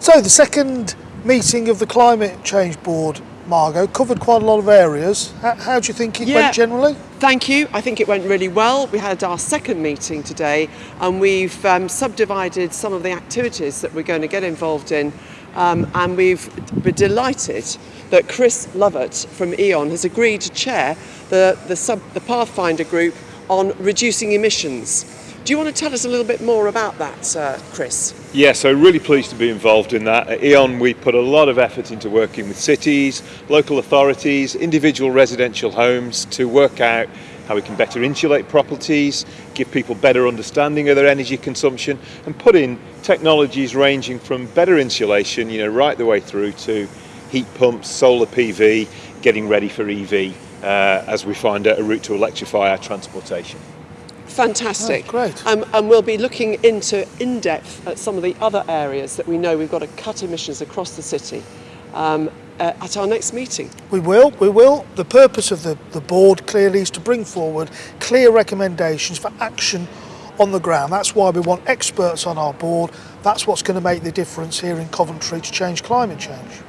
So the second meeting of the Climate Change Board, Margot, covered quite a lot of areas. How, how do you think it Yeah. went generally? Thank you. I think it went really well. We had our second meeting today and we've um, subdivided some of the activities that we're going to get involved in. Um, and we've, we're delighted that Chris Lovett from E.ON has agreed to chair the, the, sub, the Pathfinder group on reducing emissions. Do you want to tell us a little bit more about that, uh, Chris? Yeah, so really pleased to be involved in that. At E.ON we put a lot of effort into working with cities, local authorities, individual residential homes to work out how we can better insulate properties, give people better understanding of their energy consumption and put in technologies ranging from better insulation, you know, right the way through to heat pumps, solar PV, getting ready for EV uh, as we find a route to electrify our transportation. Fantastic. Oh, great. Um, and we'll be looking into in depth at some of the other areas that we know we've got to cut emissions across the city um, uh, at our next meeting. We will, we will. The purpose of the, the board clearly is to bring forward clear recommendations for action on the ground. That's why we want experts on our board. That's what's going to make the difference here in Coventry to change climate change.